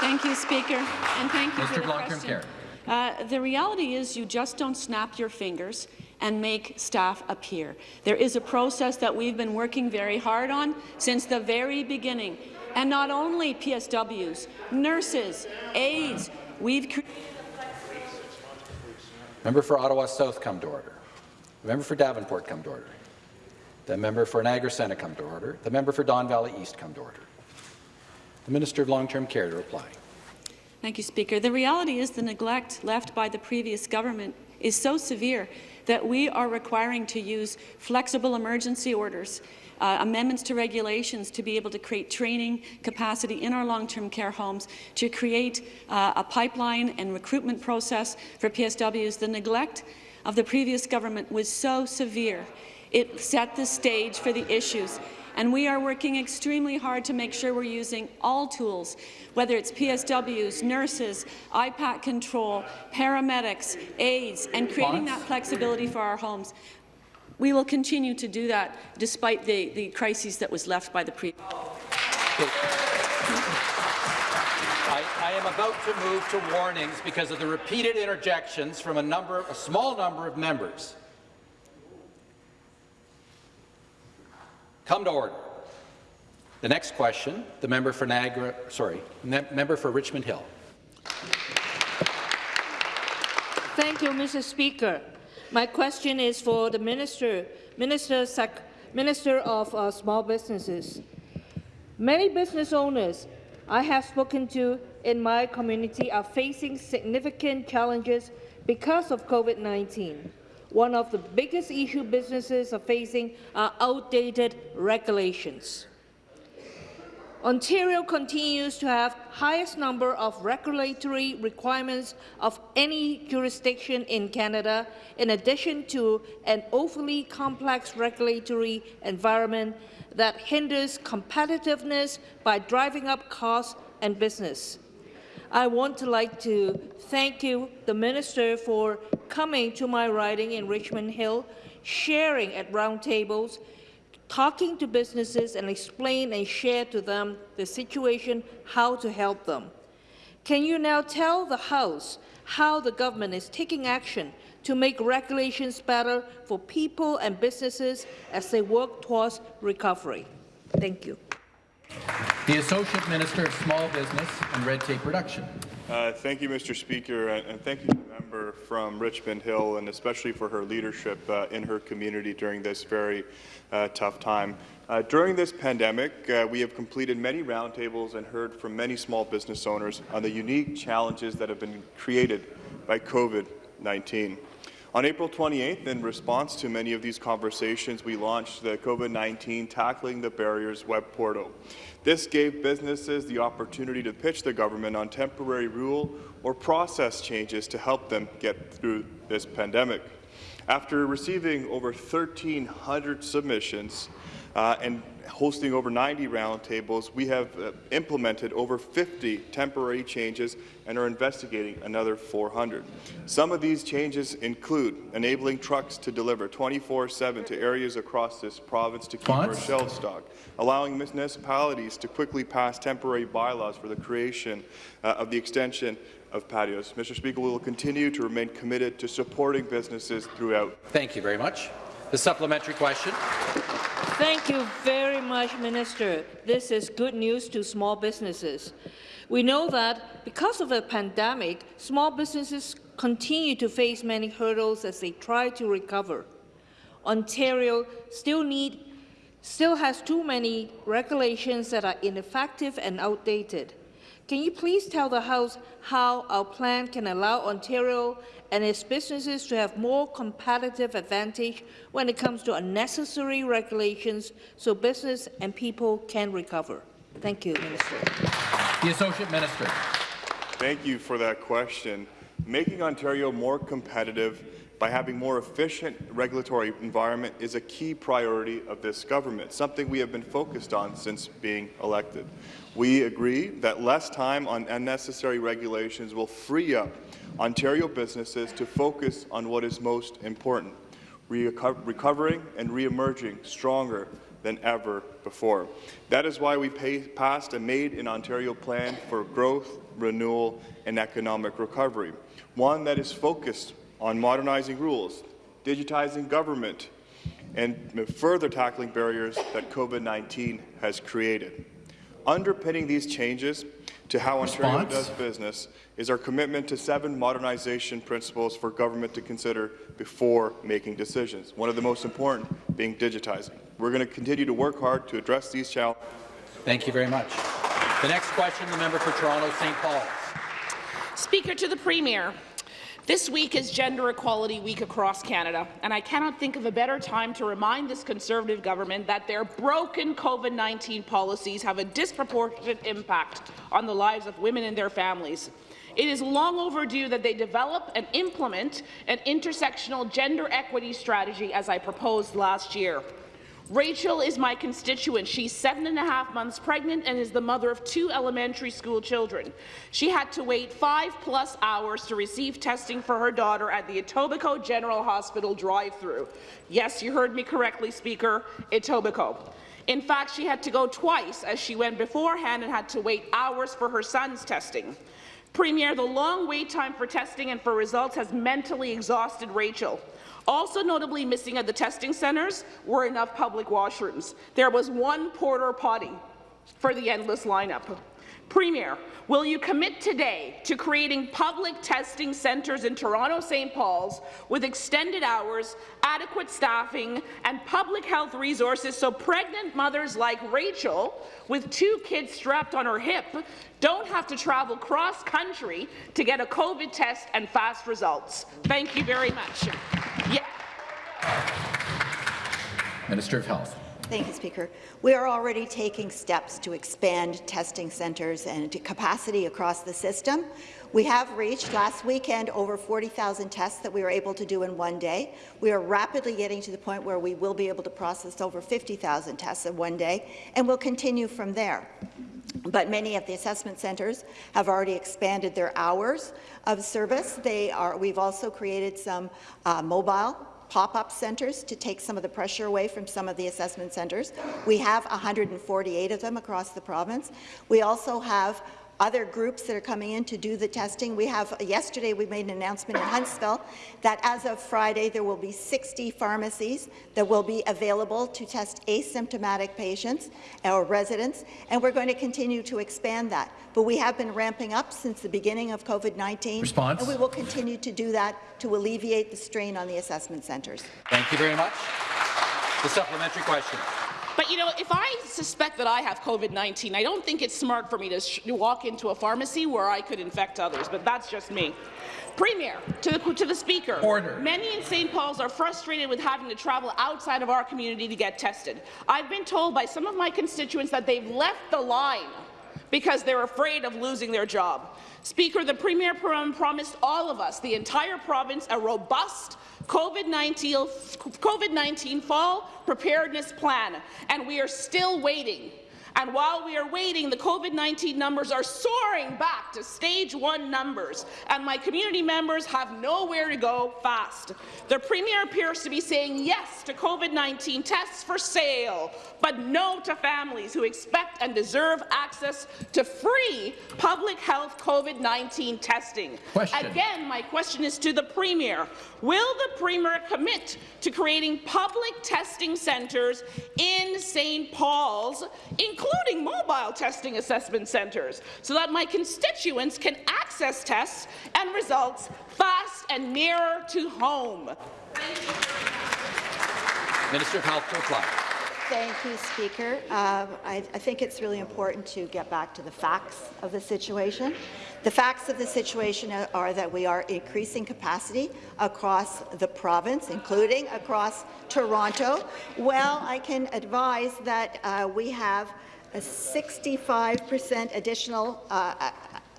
Thank you, Speaker, and thank you Mr. for the Long-Term question. Care. Uh, the reality is you just don't snap your fingers and make staff appear. There is a process that we've been working very hard on since the very beginning. And not only PSWs, nurses, aides, we've created Member for Ottawa South come to order. The member for Davenport come to order. The member for Niagara Centre come to order. The member for Don Valley East come to order. The Minister of Long-Term Care to reply. Thank you, Speaker. The reality is the neglect left by the previous government is so severe that we are requiring to use flexible emergency orders, uh, amendments to regulations to be able to create training capacity in our long-term care homes, to create uh, a pipeline and recruitment process for PSWs. The neglect of the previous government was so severe. It set the stage for the issues and we are working extremely hard to make sure we're using all tools, whether it's PSWs, nurses, IPAC control, paramedics, aides, and creating that flexibility for our homes. We will continue to do that despite the, the crises that was left by the previous. I, I am about to move to warnings because of the repeated interjections from a number, a small number of members. Come to order. The next question, the member for Niagara, sorry, member for Richmond Hill. Thank you, Mr. Speaker. My question is for the Minister, Minister, Minister of uh, Small Businesses. Many business owners I have spoken to in my community are facing significant challenges because of COVID-19. One of the biggest issues businesses are facing are outdated regulations. Ontario continues to have highest number of regulatory requirements of any jurisdiction in Canada, in addition to an overly complex regulatory environment that hinders competitiveness by driving up costs and business. I want to like to thank you, the Minister, for coming to my riding in Richmond Hill, sharing at roundtables, talking to businesses and explain and share to them the situation, how to help them. Can you now tell the House how the government is taking action to make regulations better for people and businesses as they work towards recovery? Thank you. The Associate Minister of Small Business and Red Tape Reduction. Uh, thank you, Mr. Speaker, and, thank you to the member from Richmond Hill, and especially for her leadership uh, in her community during this very uh, tough time. Uh, during this pandemic, uh, we have completed many roundtables and heard from many small business owners on the unique challenges that have been created by COVID-19. On April 28th, in response to many of these conversations, we launched the COVID-19 Tackling the Barriers web portal. This gave businesses the opportunity to pitch the government on temporary rule or process changes to help them get through this pandemic. After receiving over 1,300 submissions uh, and hosting over 90 roundtables, we have uh, implemented over 50 temporary changes and are investigating another 400. Some of these changes include enabling trucks to deliver 24-7 to areas across this province to keep our shelves stocked, allowing municipalities to quickly pass temporary bylaws for the creation uh, of the extension of patios. Mr. Speaker, we will continue to remain committed to supporting businesses throughout. Thank you very much. The supplementary question. Thank you very much, Minister. This is good news to small businesses. We know that because of the pandemic, small businesses continue to face many hurdles as they try to recover. Ontario still need still has too many regulations that are ineffective and outdated. Can you please tell the House how our plan can allow Ontario and its businesses to have more competitive advantage when it comes to unnecessary regulations so business and people can recover? Thank you, Minister. The Associate Minister. Thank you for that question. Making Ontario more competitive by having more efficient regulatory environment is a key priority of this government, something we have been focused on since being elected. We agree that less time on unnecessary regulations will free up Ontario businesses to focus on what is most important, reco- recovering and re-emerging stronger than ever before. That is why we pay, passed a Made in Ontario plan for growth, renewal, and economic recovery, one that is focused on modernizing rules, digitizing government, and further tackling barriers that COVID-19 has created. Underpinning these changes to how Ontario Response? does business is our commitment to seven modernization principles for government to consider before making decisions, one of the most important being digitizing. We're going to continue to work hard to address these challenges. Thank you very much. The next question, the member for Toronto St. Paul's. Speaker to the Premier. This week is Gender Equality Week across Canada, and I cannot think of a better time to remind this Conservative government that their broken COVID-19 policies have a disproportionate impact on the lives of women and their families. It is long overdue that they develop and implement an intersectional gender equity strategy as I proposed last year. Rachel is my constituent. She's seven and a half months pregnant and is the mother of two elementary school children. She had to wait five-plus hours to receive testing for her daughter at the Etobicoke General Hospital drive-through. Yes, you heard me correctly, Speaker, Etobicoke. In fact, she had to go twice as she went beforehand and had to wait hours for her son's testing. Premier, the long wait time for testing and for results has mentally exhausted Rachel. Also notably missing at the testing centres were enough public washrooms. There was one porter potty for the endless lineup. Premier, will you commit today to creating public testing centres in Toronto St. Paul's with extended hours, adequate staffing, and public health resources so pregnant mothers like Rachel, with two kids strapped on her hip, don't have to travel cross-country to get a COVID test and fast results? Thank you very much. Yeah. Minister of Health. Thank you, Speaker. We are already taking steps to expand testing centres and capacity across the system. We have reached last weekend over 40,000 tests that we were able to do in one day. We are rapidly getting to the point where we will be able to process over 50,000 tests in one day, and we'll continue from there. But many of the assessment centres have already expanded their hours of service. They are, we've also created some uh, mobile pop-up centres to take some of the pressure away from some of the assessment centres. We have 148 of them across the province. We also have other groups that are coming in to do the testing. We have yesterday we made an announcement in Huntsville that as of Friday there will be 60 pharmacies that will be available to test asymptomatic patients or residents, and we're going to continue to expand that. But we have been ramping up since the beginning of COVID-19, Response? and we will continue to do that to alleviate the strain on the assessment centres. Thank you very much. The supplementary question. But you know, if I suspect that I have COVID-19, I don't think it's smart for me to, walk into a pharmacy where I could infect others, but that's just me. Premier, to the, to the Speaker, Order. many in St. Paul's are frustrated with having to travel outside of our community to get tested. I've been told by some of my constituents that they've left the line because they're afraid of losing their job. Speaker, the Premier prom promised all of us, the entire province, a robust COVID-19 COVID fall preparedness plan, and we are still waiting. And while we are waiting, the COVID-19 numbers are soaring back to stage one numbers, and my community members have nowhere to go fast. The Premier appears to be saying yes to COVID-19 tests for sale, but no to families who expect and deserve access to free public health COVID-19 testing. Question. Again, my question is to the Premier. Will the Premier commit to creating public testing centres in St. Paul's, including mobile testing assessment centres, so that my constituents can access tests and results fast and nearer to home? Minister of Health to reply. Thank you, Speaker. Uh, I, I think it's really important to get back to the facts of the situation. The facts of the situation are, are that we are increasing capacity across the province, including across Toronto. Well, I can advise that uh, we have a 65% additional uh,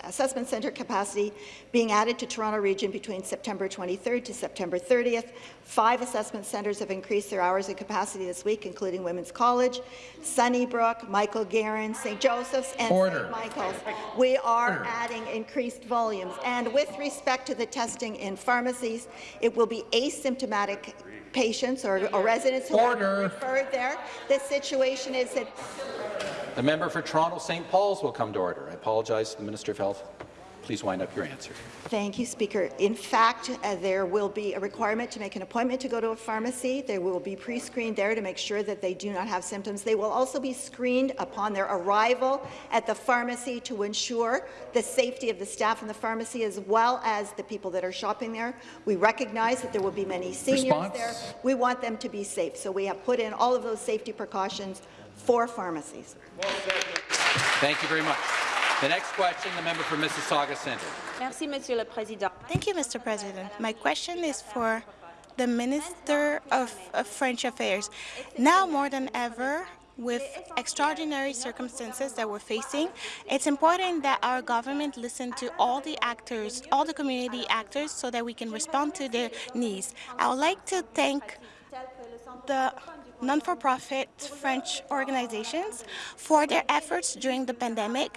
assessment centre capacity being added to Toronto Region between September 23rd to September 30th. Five assessment centres have increased their hours of capacity this week, including Women's College, Sunnybrook, Michael Garron, St. Joseph's, and St. Michael's. We are Order. adding increased volumes. And with respect to the testing in pharmacies, it will be asymptomatic patients or, or residents who Order. are referred there. The situation is that The member for Toronto St. Paul's will come to order. I apologize to the Minister of Health. Please wind up your answer. Thank you, Speaker. In fact, uh, there will be a requirement to make an appointment to go to a pharmacy. They will be pre-screened there to make sure that they do not have symptoms. They will also be screened upon their arrival at the pharmacy to ensure the safety of the staff in the pharmacy as well as the people that are shopping there. We recognize that there will be many seniors Response? there. We want them to be safe, so we have put in all of those safety precautions for pharmacies. Thank you very much. The next question, the member for Mississauga Centre. Merci, Monsieur le Président. Thank you, Mr. President. My question is for the Minister of, of French Affairs. Now more than ever, with extraordinary circumstances that we're facing, it's important that our government listen to all the actors, all the community actors, so that we can respond to their needs. I would like to thank the non-for-profit French organizations for their efforts during the pandemic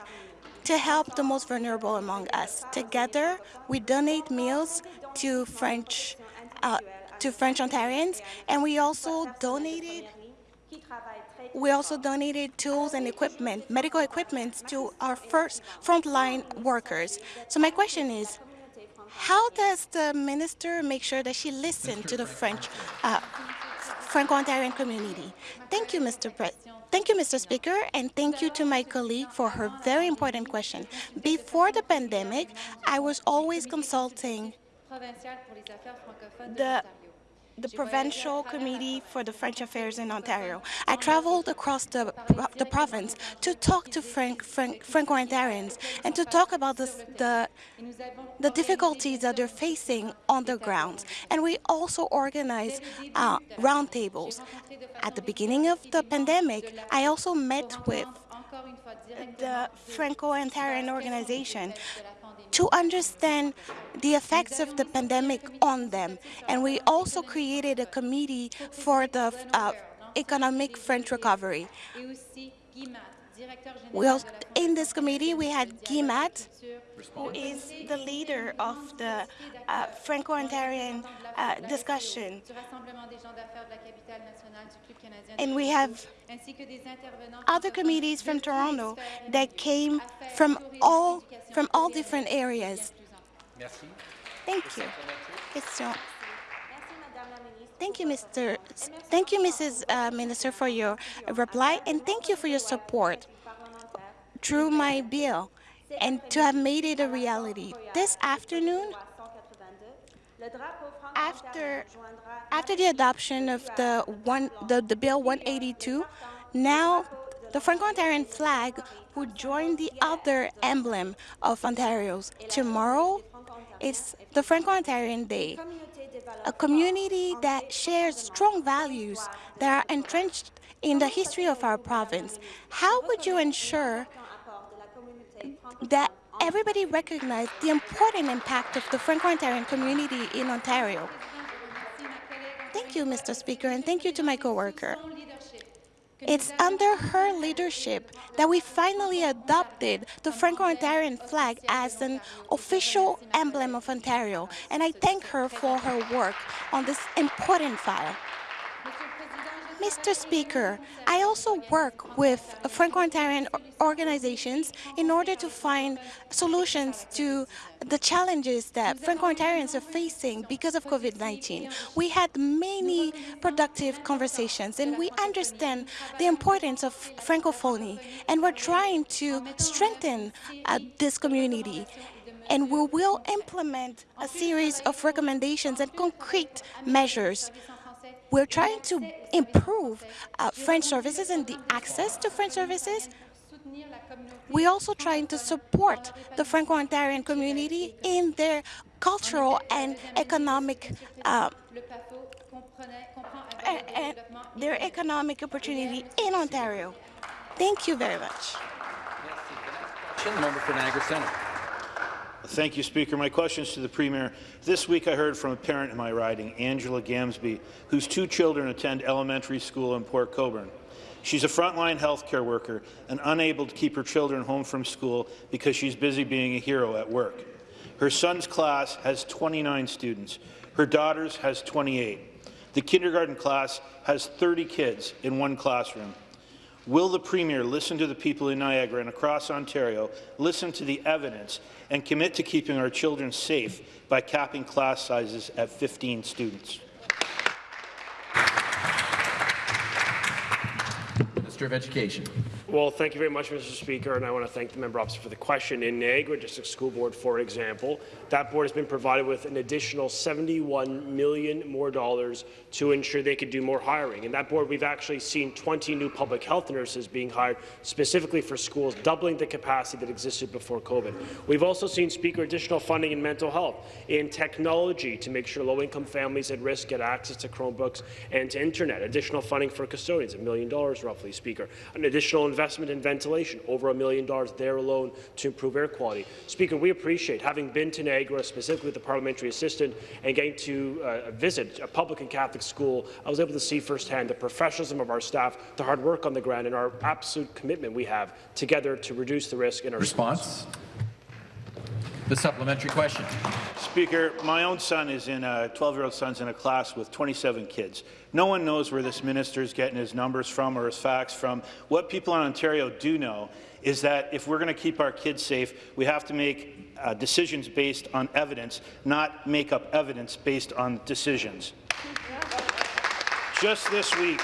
to help the most vulnerable among us. Together, we donate meals to French uh, to French Ontarians, and we also donated we also donated tools and equipment, medical equipment, to our first frontline workers. So my question is, how does the minister make sure that she listens to the French uh, Franco-Ontarian community? Thank you, Mr. Pre Thank you, Mr. Speaker, and thank you to my colleague for her very important question. Before the pandemic, I was always consulting the the Provincial Committee for the French Affairs in Ontario. I traveled across the, the province to talk to Frank, Frank, Franco-Ontarians and to talk about the, the, the difficulties that they're facing on the ground. And we also organized uh, roundtables. At the beginning of the pandemic, I also met with the Franco-Ontarian organization to understand the effects of the pandemic on them. And we also created a committee for the uh, economic French recovery. We also, in this committee, we had Guimat, who is the leader of the uh, Franco-Ontarian uh, discussion. And we have other committees from Toronto that came from all from all different areas. Thank you. Question. Thank you, Mr. Thank you, Mrs. Uh, Minister, for your reply, and thank you for your support through my bill and to have made it a reality. This afternoon, after after the adoption of the one the, the bill 182, now the Franco-Ontarian flag would join the other emblem of Ontario's. Tomorrow, it's the Franco-Ontarian Day, a community that shares strong values that are entrenched in the history of our province. How would you ensure that everybody recognizes the important impact of the Franco-Ontarian community in Ontario? Thank you, Mr. Speaker, and thank you to my coworker. It's under her leadership that we finally adopted the Franco-Ontarian flag as an official emblem of Ontario, and I thank her for her work on this important file. Mr. Speaker, I also work with Franco-Ontarian organizations in order to find solutions to the challenges that Franco-Ontarians are facing because of COVID-19. We had many productive conversations and we understand the importance of Francophony and we're trying to strengthen uh, this community and we will implement a series of recommendations and concrete measures we're trying to improve uh, French services and the access to French services. We're also trying to support the Franco-Ontarian community in their cultural and economic uh, and their economic opportunity in Ontario. Thank you very much. Member for Niagara Centre. Thank you, Speaker. My question is to the Premier. This week I heard from a parent in my riding, Angela Gamsby, whose two children attend elementary school in Port Colborne. She's a frontline healthcare worker and unable to keep her children home from school because she's busy being a hero at work. Her son's class has 29 students. Her daughter's has 28. The kindergarten class has 30 kids in one classroom. Will the Premier listen to the people in Niagara and across Ontario, listen to the evidence, and commit to keeping our children safe by capping class sizes at 15 students? Minister of Education. Well, thank you very much, Mr. Speaker, and I want to thank the member opposite for the question. In Niagara District School Board, for example, that board has been provided with an additional 71 million more dollars to ensure they could do more hiring. In that board, we've actually seen 20 new public health nurses being hired specifically for schools, doubling the capacity that existed before COVID. We've also seen, Speaker, additional funding in mental health, in technology to make sure low-income families at risk get access to Chromebooks and to internet. Additional funding for custodians, a million dollars roughly, Speaker. An additional investment in ventilation, over a million dollars there alone to improve air quality. Speaker, we appreciate having been to Niagara, specifically with the parliamentary assistant, and getting to uh, visit a public and Catholic school, I was able to see firsthand the professionalism of our staff, the hard work on the ground, and our absolute commitment we have together to reduce the risk in our Response? The supplementary question. Speaker, my own son is in a 12-year-old son's in a class with 27 kids. No one knows where this minister is getting his numbers from or his facts from. What people in Ontario do know is that if we're going to keep our kids safe, we have to make uh, decisions based on evidence, not make up evidence based on decisions. Just this week,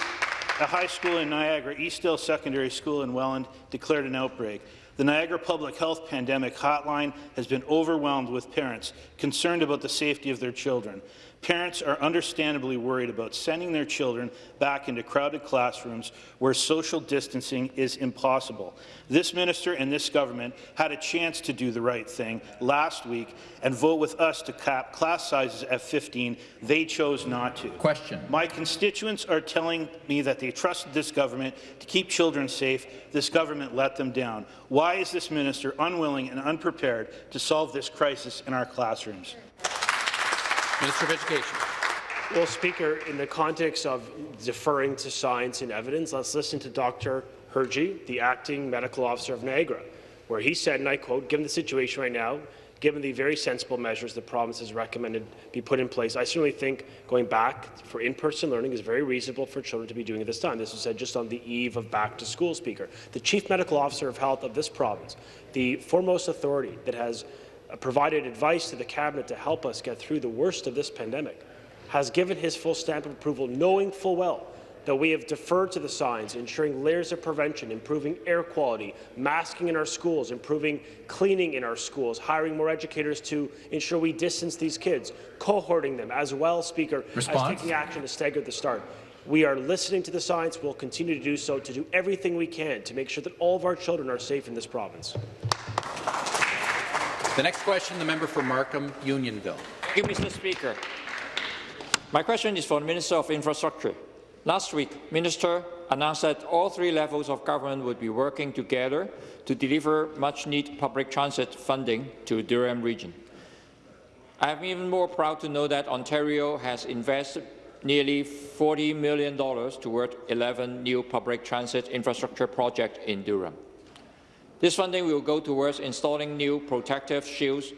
a high school in Niagara, Eastdale Secondary School in Welland, declared an outbreak. The Niagara Public Health Pandemic Hotline has been overwhelmed with parents concerned about the safety of their children. Parents are understandably worried about sending their children back into crowded classrooms where social distancing is impossible. This minister and this government had a chance to do the right thing last week and vote with us to cap class sizes at 15. They chose not to. Question. My constituents are telling me that they trusted this government to keep children safe. This government let them down. Why is this minister unwilling and unprepared to solve this crisis in our classrooms? Minister of Education. Well, Speaker, in the context of deferring to science and evidence, let's listen to Dr. Hirji, the acting medical officer of Niagara, where he said, and I quote, given the situation right now, given the very sensible measures the province has recommended be put in place, I certainly think going back for in-person learning is very reasonable for children to be doing at this time. This was said just on the eve of back to school, Speaker. The Chief Medical Officer of Health of this province, the foremost authority that has Uh, provided advice to the Cabinet to help us get through the worst of this pandemic, has given his full stamp of approval, knowing full well that we have deferred to the science, ensuring layers of prevention, improving air quality, masking in our schools, improving cleaning in our schools, hiring more educators to ensure we distance these kids, cohorting them as well, Speaker, Response? as taking action to stagger the start. We are listening to the science. We'll continue to do so to do everything we can to make sure that all of our children are safe in this province. The next question, the member for Markham Unionville. Thank you, Mr. Speaker. My question is for the Minister of Infrastructure. Last week, Minister announced that all three levels of government would be working together to deliver much-needed public transit funding to Durham region. I am even more proud to know that Ontario has invested nearly $40 million toward 11 new public transit infrastructure projects in Durham. This funding will go towards installing new protective shields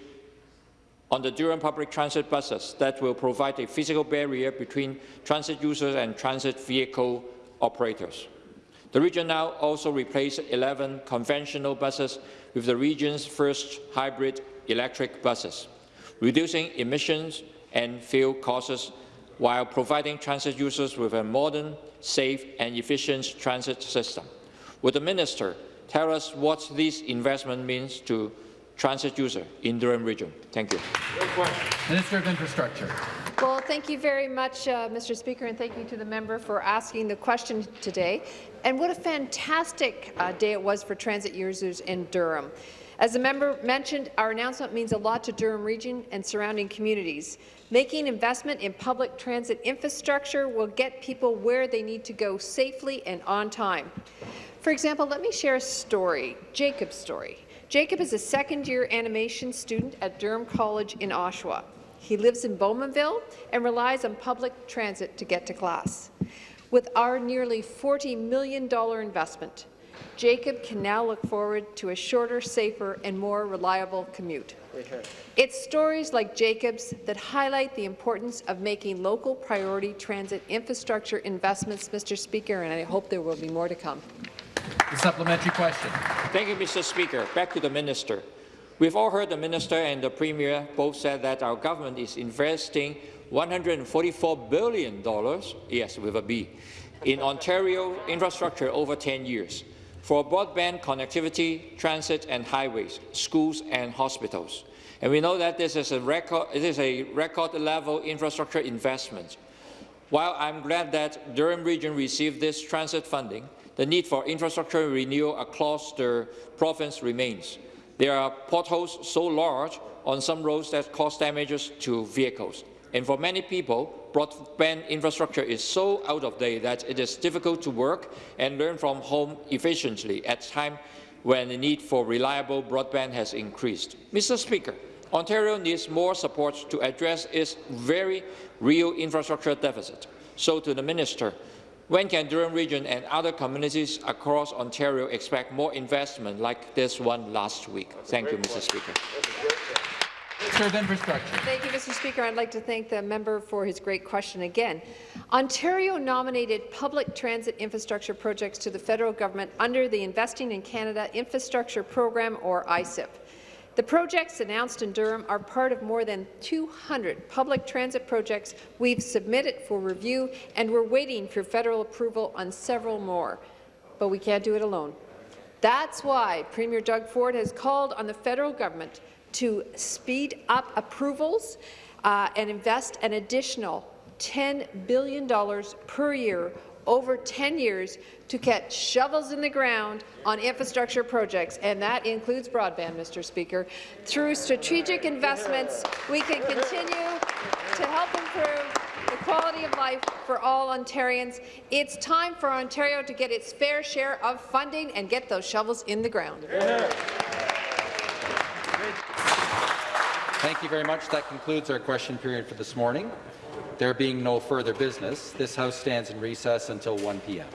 on the Durham public transit buses that will provide a physical barrier between transit users and transit vehicle operators. The region now also replaced 11 conventional buses with the region's first hybrid electric buses, reducing emissions and fuel costs while providing transit users with a modern, safe and efficient transit system. Would the minister tell us what this investment means to transit user in Durham region. Thank you. Minister of Infrastructure. Well, thank you very much, uh, Mr. Speaker, and thank you to the member for asking the question today. And what a fantastic uh, day it was for transit users in Durham. As the member mentioned, our announcement means a lot to Durham region and surrounding communities. Making investment in public transit infrastructure will get people where they need to go safely and on time. For example, let me share a story, Jacob's story. Jacob is a second-year animation student at Durham College in Oshawa. He lives in Bowmanville and relies on public transit to get to class. With our nearly $40 million investment, Jacob can now look forward to a shorter, safer and more reliable commute. It's stories like Jacob's that highlight the importance of making local priority transit infrastructure investments, Mr. Speaker, and I hope there will be more to come. The supplementary question. Thank you, Mr. Speaker. Back to the minister. We've all heard the minister and the premier both said that our government is investing $144 billion, yes, with a B, in Ontario infrastructure over 10 years for broadband connectivity, transit and highways, schools and hospitals. And we know that this is a record, it is a record level infrastructure investment. While I'm glad that Durham Region received this transit funding, the need for infrastructure renewal across the province remains. There are potholes so large on some roads that cause damages to vehicles. And for many people, broadband infrastructure is so out of date that it is difficult to work and learn from home efficiently at a time when the need for reliable broadband has increased. Mr. Speaker, Ontario needs more support to address its very real infrastructure deficit. So to the Minister, when can Durham Region and other communities across Ontario expect more investment like this one last week? Thank you, Mr. Speaker. Minister of Infrastructure. Thank you, Mr. Speaker. I'd like to thank the member for his great question again. Ontario nominated public transit infrastructure projects to the federal government under the Investing in Canada Infrastructure Program, or ICIP. The projects announced in Durham are part of more than 200 public transit projects we've submitted for review, and we're waiting for federal approval on several more. But we can't do it alone. That's why Premier Doug Ford has called on the federal government to speed up approvals uh, and invest an additional $10 billion per year over 10 years to get shovels in the ground on infrastructure projects, and that includes broadband, Mr. Speaker. Through strategic investments, we can continue to help improve the quality of life for all Ontarians. It's time for Ontario to get its fair share of funding and get those shovels in the ground. Thank you very much. That concludes our question period for this morning. There being no further business, this House stands in recess until 1 p.m.